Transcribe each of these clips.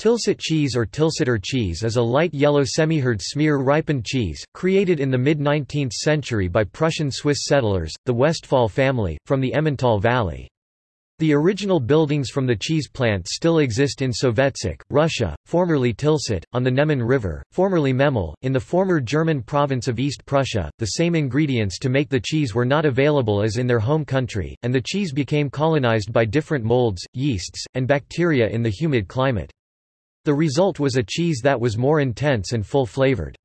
Tilsit cheese or Tilsiter cheese is a light yellow semi-hard smear ripened cheese, created in the mid-19th century by Prussian-Swiss settlers, the Westphal family, from the Emmental Valley. The original buildings from the cheese plant still exist in Sovetsk, Russia, formerly Tilsit, on the Neman River, formerly Memel, in the former German province of East Prussia. The same ingredients to make the cheese were not available as in their home country, and the cheese became colonized by different molds, yeasts, and bacteria in the humid climate. The result was a cheese that was more intense and full-flavored.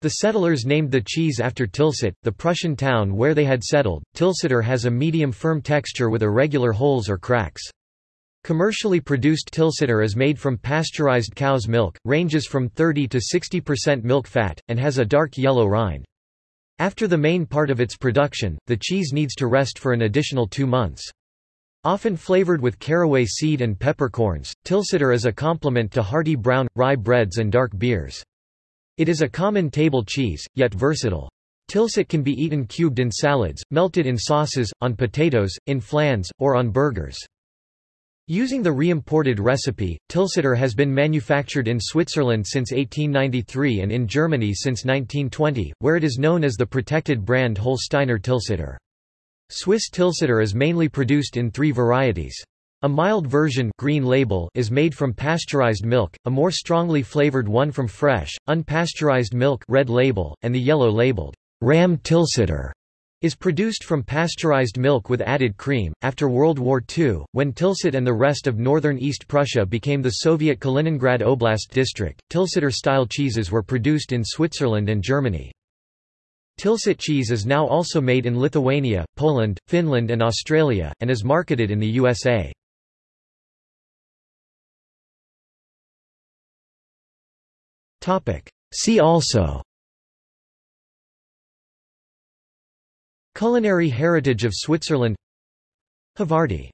The settlers named the cheese after Tilsit, the Prussian town where they had settled. Tilsiter has a medium firm texture with irregular holes or cracks. Commercially produced Tilsiter is made from pasteurized cow's milk, ranges from 30 to 60% milk fat, and has a dark yellow rind. After the main part of its production, the cheese needs to rest for an additional two months. Often flavored with caraway seed and peppercorns, Tilsiter is a complement to hearty brown, rye breads and dark beers. It is a common table cheese, yet versatile. Tilsit can be eaten cubed in salads, melted in sauces, on potatoes, in flans, or on burgers. Using the re-imported recipe, Tilsiter has been manufactured in Switzerland since 1893 and in Germany since 1920, where it is known as the protected brand Holsteiner Tilsiter. Swiss Tilsiter is mainly produced in three varieties. A mild version green label is made from pasteurized milk, a more strongly flavored one from fresh, unpasteurized milk red label, and the yellow labeled Rahm Tilsiter is produced from pasteurized milk with added cream. After World War II, when Tilsit and the rest of northern East Prussia became the Soviet Kaliningrad Oblast district, Tilsiter-style cheeses were produced in Switzerland and Germany. Tilsit cheese is now also made in Lithuania, Poland, Finland and Australia, and is marketed in the USA. See also Culinary heritage of Switzerland Havarti